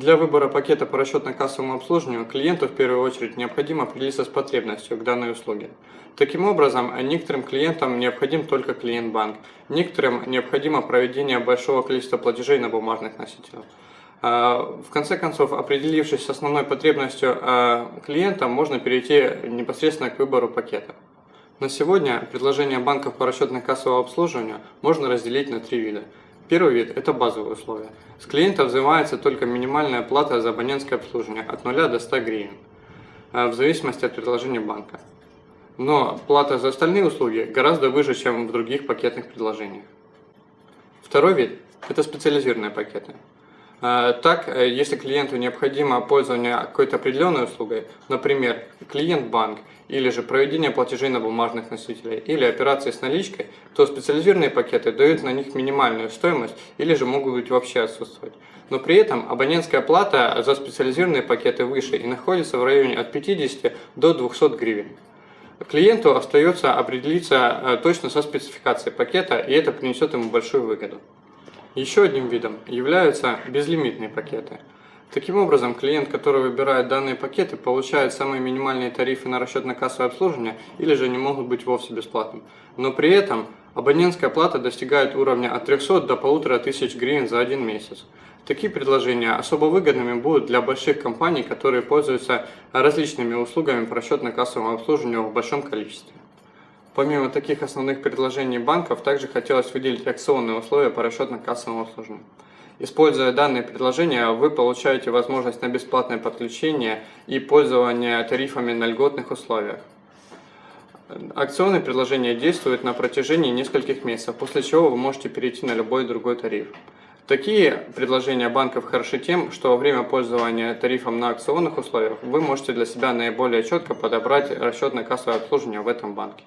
Для выбора пакета по расчетно-кассовому обслуживанию клиенту в первую очередь необходимо определиться с потребностью к данной услуге. Таким образом, некоторым клиентам необходим только клиент-банк, некоторым необходимо проведение большого количества платежей на бумажных носителях. А, в конце концов, определившись с основной потребностью а, клиента, можно перейти непосредственно к выбору пакета. На сегодня предложение банков по расчетно-кассовому обслуживанию можно разделить на три вида. Первый вид – это базовые условия. С клиента взимается только минимальная плата за абонентское обслуживание от 0 до 100 гривен, э, в зависимости от предложения банка. Но плата за остальные услуги гораздо выше, чем в других пакетных предложениях. Второй вид – это специализированные пакеты. Э, так, э, если клиенту необходимо пользование какой-то определенной услугой, например, клиент-банк, или же проведение платежей на бумажных носителях, или операции с наличкой, то специализированные пакеты дают на них минимальную стоимость, или же могут быть вообще отсутствовать. Но при этом абонентская плата за специализированные пакеты выше и находится в районе от 50 до 200 гривен. Клиенту остается определиться э, точно со спецификацией пакета, и это принесет ему большую выгоду. Еще одним видом являются безлимитные пакеты. Таким образом, клиент, который выбирает данные пакеты, получает самые минимальные тарифы на расчетно-кассовое обслуживание или же не могут быть вовсе бесплатным. Но при этом абонентская плата достигает уровня от 300 до 1500 гривен за один месяц. Такие предложения особо выгодными будут для больших компаний, которые пользуются различными услугами по расчетно-кассовому обслуживанию в большом количестве. Помимо таких основных предложений банков, также хотелось выделить акционные условия по расчетно-кассовому обслуживанию. Используя данные предложения, вы получаете возможность на бесплатное подключение и пользование тарифами на льготных условиях. Акционные предложения действуют на протяжении нескольких месяцев, после чего вы можете перейти на любой другой тариф. Такие предложения банков хороши тем, что во время пользования тарифом на акционных условиях вы можете для себя наиболее четко подобрать расчетно-кассовое обслуживание в этом банке.